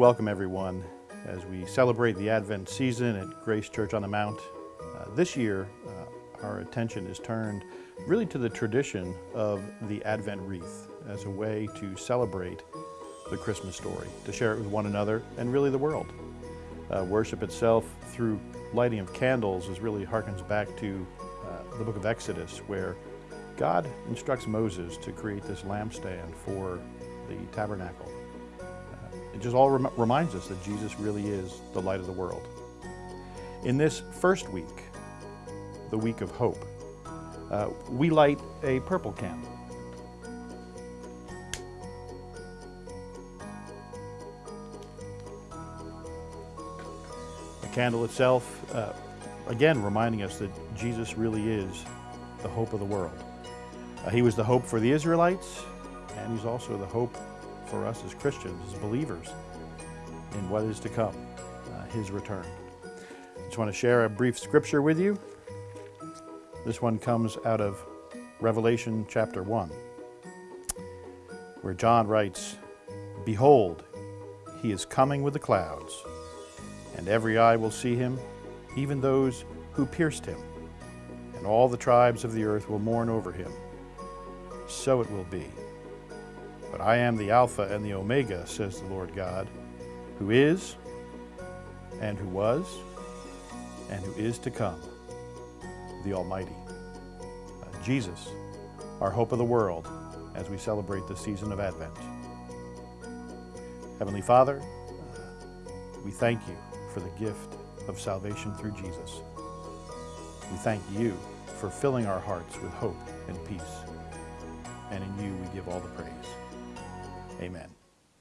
welcome everyone as we celebrate the Advent season at Grace Church on the Mount. Uh, this year, uh, our attention is turned really to the tradition of the Advent wreath as a way to celebrate the Christmas story, to share it with one another and really the world. Uh, worship itself through lighting of candles is really harkens back to uh, the book of Exodus where God instructs Moses to create this lampstand for the tabernacle. It just all rem reminds us that Jesus really is the light of the world. In this first week, the week of hope, uh, we light a purple candle. The candle itself, uh, again, reminding us that Jesus really is the hope of the world. Uh, he was the hope for the Israelites, and he's also the hope for us as Christians, as believers, in what is to come, uh, his return. I just want to share a brief scripture with you. This one comes out of Revelation chapter 1, where John writes, Behold, he is coming with the clouds, and every eye will see him, even those who pierced him, and all the tribes of the earth will mourn over him. So it will be. But I am the Alpha and the Omega, says the Lord God, who is, and who was, and who is to come, the Almighty. Uh, Jesus, our hope of the world, as we celebrate the season of Advent. Heavenly Father, uh, we thank you for the gift of salvation through Jesus. We thank you for filling our hearts with hope and peace. And in you we give all the praise. Amen.